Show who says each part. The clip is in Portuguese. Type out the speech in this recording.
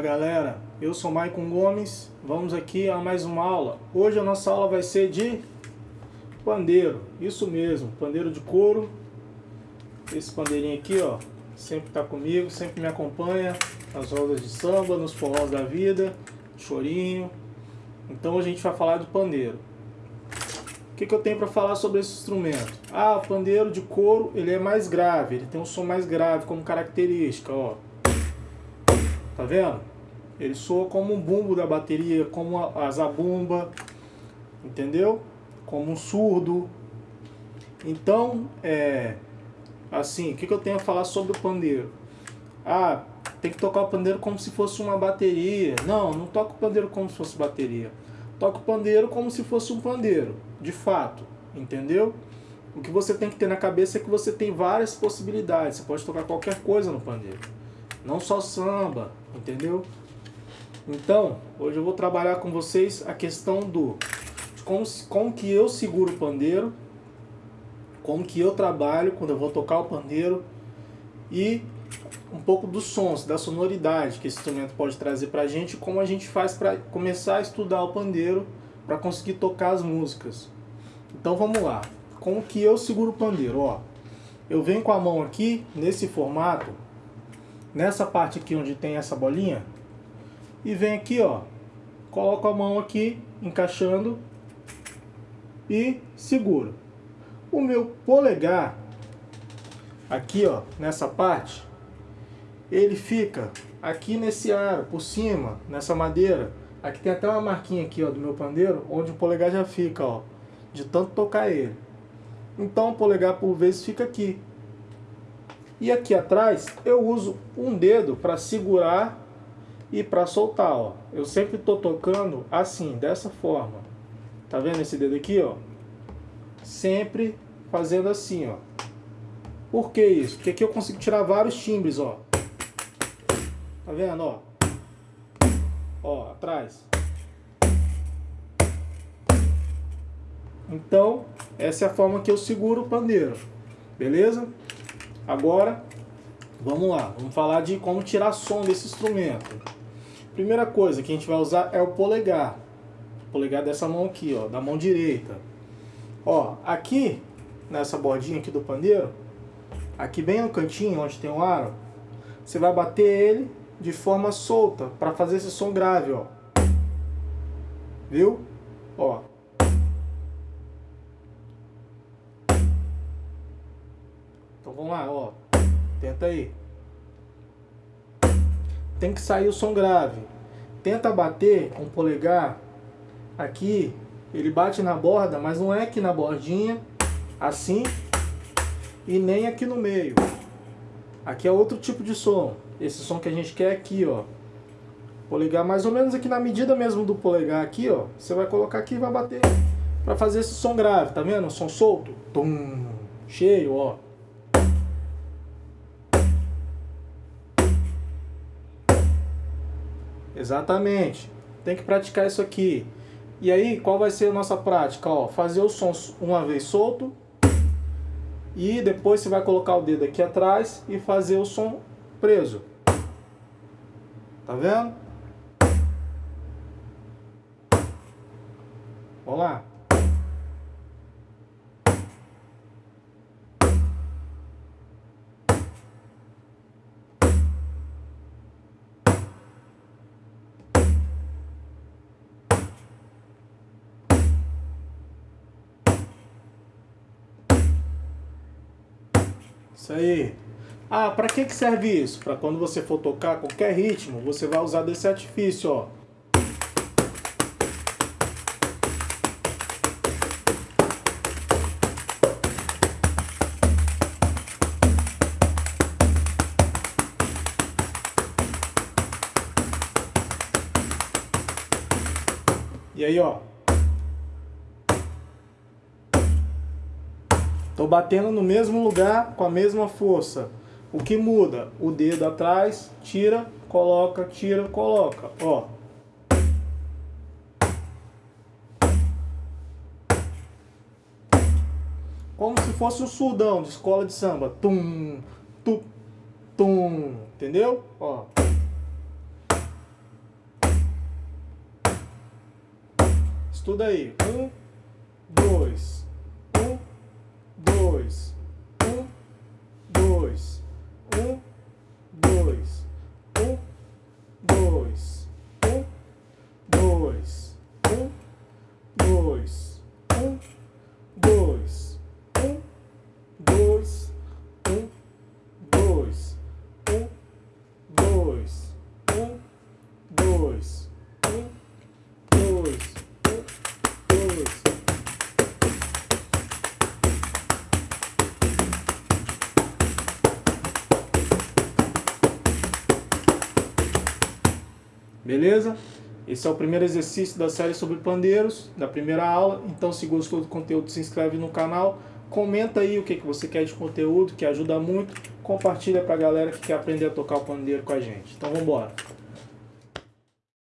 Speaker 1: Galera, eu sou Maicon Gomes, vamos aqui a mais uma aula. Hoje a nossa aula vai ser de pandeiro, isso mesmo, pandeiro de couro. Esse pandeirinho aqui ó, sempre está comigo, sempre me acompanha nas rodas de samba, nos forrós da vida, chorinho. Então a gente vai falar de pandeiro. O que, que eu tenho para falar sobre esse instrumento? Ah, o pandeiro de couro ele é mais grave, ele tem um som mais grave como característica, ó. Tá vendo? Ele soa como um bumbo da bateria, como a zabumba, entendeu? Como um surdo. Então, é assim, o que, que eu tenho a falar sobre o pandeiro? Ah, tem que tocar o pandeiro como se fosse uma bateria. Não, não toca o pandeiro como se fosse bateria. Toca o pandeiro como se fosse um pandeiro, de fato, entendeu? O que você tem que ter na cabeça é que você tem várias possibilidades. Você pode tocar qualquer coisa no pandeiro. Não só samba, entendeu? Então, hoje eu vou trabalhar com vocês a questão do como, como que eu seguro o pandeiro, como que eu trabalho quando eu vou tocar o pandeiro e um pouco dos sons, da sonoridade que esse instrumento pode trazer pra gente, como a gente faz para começar a estudar o pandeiro para conseguir tocar as músicas. Então vamos lá. Como que eu seguro o pandeiro, ó? Eu venho com a mão aqui nesse formato nessa parte aqui onde tem essa bolinha e vem aqui, ó, coloco a mão aqui, encaixando e seguro. O meu polegar, aqui, ó, nessa parte, ele fica aqui nesse aro, por cima, nessa madeira. Aqui tem até uma marquinha aqui, ó, do meu pandeiro, onde o polegar já fica, ó, de tanto tocar ele. Então o polegar por vezes fica aqui. E aqui atrás eu uso um dedo para segurar e para soltar, ó. Eu sempre estou tocando assim, dessa forma. Tá vendo esse dedo aqui, ó? Sempre fazendo assim, ó. Por que isso? Porque aqui eu consigo tirar vários timbres, ó. Tá vendo, ó? Ó, atrás. Então, essa é a forma que eu seguro o pandeiro. Beleza? Agora, vamos lá, vamos falar de como tirar som desse instrumento. Primeira coisa que a gente vai usar é o polegar. O polegar dessa mão aqui, ó, da mão direita. Ó, aqui, nessa bordinha aqui do pandeiro, aqui bem no cantinho onde tem o aro, você vai bater ele de forma solta para fazer esse som grave, ó. Viu? Ó. Então vamos lá, ó. Tenta aí. Tem que sair o som grave. Tenta bater com o polegar aqui. Ele bate na borda, mas não é aqui na bordinha, assim, e nem aqui no meio. Aqui é outro tipo de som. Esse som que a gente quer aqui, ó. Polegar mais ou menos aqui na medida mesmo do polegar aqui, ó. Você vai colocar aqui e vai bater para fazer esse som grave, tá vendo? som solto. Tum, cheio, ó. Exatamente. Tem que praticar isso aqui. E aí, qual vai ser a nossa prática? Ó, fazer o som uma vez solto. E depois você vai colocar o dedo aqui atrás e fazer o som preso. Tá vendo? Vamos lá. Isso aí. Ah, para que, que serve isso? Para quando você for tocar qualquer ritmo, você vai usar desse artifício, ó. E aí, ó. Estou batendo no mesmo lugar com a mesma força. O que muda? O dedo atrás, tira, coloca, tira, coloca. Ó. Como se fosse o surdão de escola de samba. Tum, tu, tum. Entendeu? Ó. Estuda aí. Um, dois, choice Beleza? Esse é o primeiro exercício da série sobre pandeiros, da primeira aula. Então, se gostou do conteúdo, se inscreve no canal. Comenta aí o que, que você quer de conteúdo, que ajuda muito. Compartilha para a galera que quer aprender a tocar o pandeiro com a gente. Então, vamos embora.